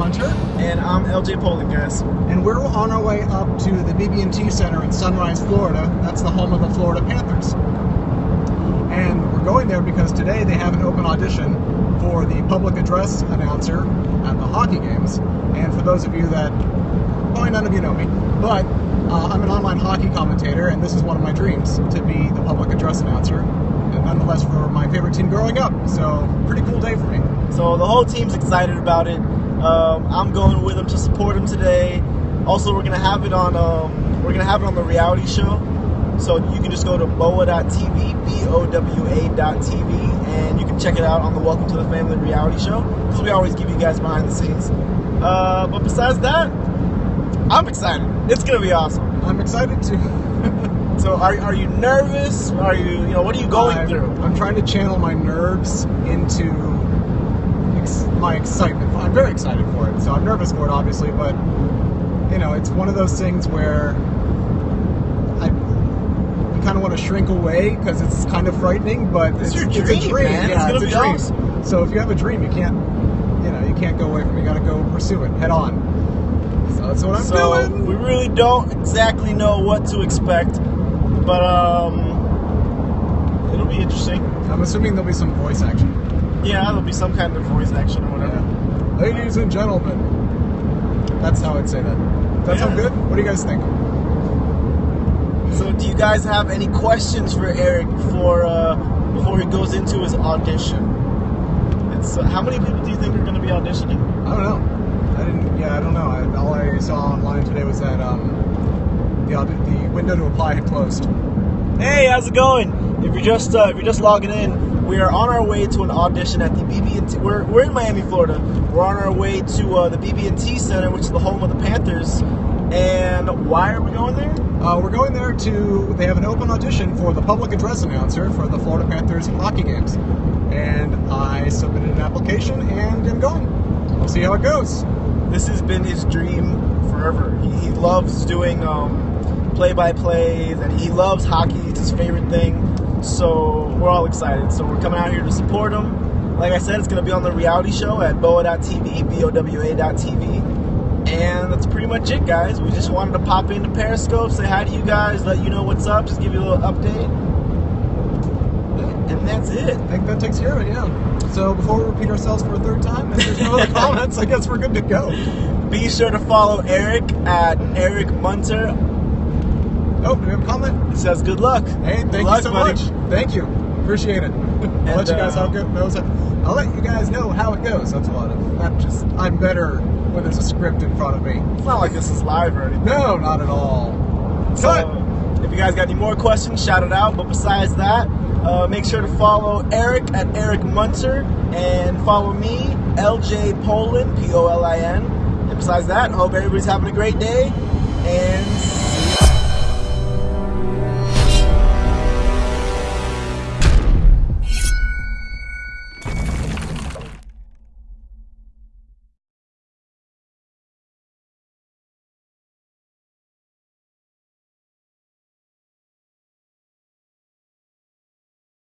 Munter, And I'm LJ Polin, guys. and we're on our way up to the BB&T Center in Sunrise, Florida. That's the home of the Florida Panthers. And we're going there because today they have an open audition for the public address announcer at the hockey games. And for those of you that, probably none of you know me, but uh, I'm an online hockey commentator, and this is one of my dreams to be the public address announcer. And nonetheless, for my favorite team growing up. So, pretty cool day for me. So the whole team's excited about it. Um, I'm going with them to support them today. Also, we're gonna have it on. Um, we're gonna have it on the reality show. So you can just go to bowa.tv, B-O-W-A.tv, and you can check it out on the Welcome to the Family reality show. Because we always give you guys behind the scenes. Uh, but besides that, I'm excited. It's gonna be awesome. I'm excited too. So are, are you nervous? Are you you know what are you going I'm, through? I'm trying to channel my nerves into my excitement. I'm very excited for it. So I'm nervous for it, obviously, but you know, it's one of those things where I you kind of want to shrink away because it's kind of frightening. But It's it's, your it's a dream, dream. man. Yeah, It's gonna a dream. awesome. So if you have a dream, you can't, you know, you can't go away from. it. You got to go pursue it head on. So that's what I'm so doing. we really don't exactly know what to expect, but um, it'll be interesting. I'm assuming there'll be some voice action. Yeah, there'll be some kind of voice action or whatever. Yeah. Ladies and gentlemen. That's how I'd say that. Does that sound good? What do you guys think? So, do you guys have any questions for Eric before uh, before he goes into his audition? It's uh, how many people do you think are going to be auditioning? I don't know. I didn't. Yeah, I don't know. I, all I saw online today was that um, the the window to apply had closed. Hey, how's it going? If you're just uh, if you're just logging in, we are on our way to an audition at the BB&T. We're, we're in Miami, Florida. We're on our way to uh, the BB&T Center, which is the home of the Panthers. And why are we going there? Uh, we're going there to. They have an open audition for the public address announcer for the Florida Panthers hockey games, and I submitted an application and am going. We'll see how it goes. This has been his dream forever. He, he loves doing um, play-by-plays, and he loves hockey. It's his favorite thing. So we're all excited. So we're coming out here to support him. Like I said, it's going to be on the reality show at bowa.tv, B-O-W-A.tv. And that's pretty much it, guys. We just wanted to pop into Periscope, say hi to you guys, let you know what's up, just give you a little update. And that's it. I think that takes care of it. Yeah. So before we repeat ourselves for a third time, if there's no other comments, I guess we're good to go. Be sure to follow Eric at Eric Munter. Oh, do we have a comment? It says good luck. Hey, thank Good you luck, so buddy. much. Thank you. Appreciate it. I'll let you guys uh, how it goes. I'll let you guys know how it goes. That's a lot of not just. I'm better when there's a script in front of me. It's not like this is live or anything. No, not at all. So, Cut. if you guys got any more questions, shout it out. But besides that, uh, make sure to follow Eric at Eric Munter and follow me, LJ Polin, P O L I N. And besides that, hope everybody's having a great day and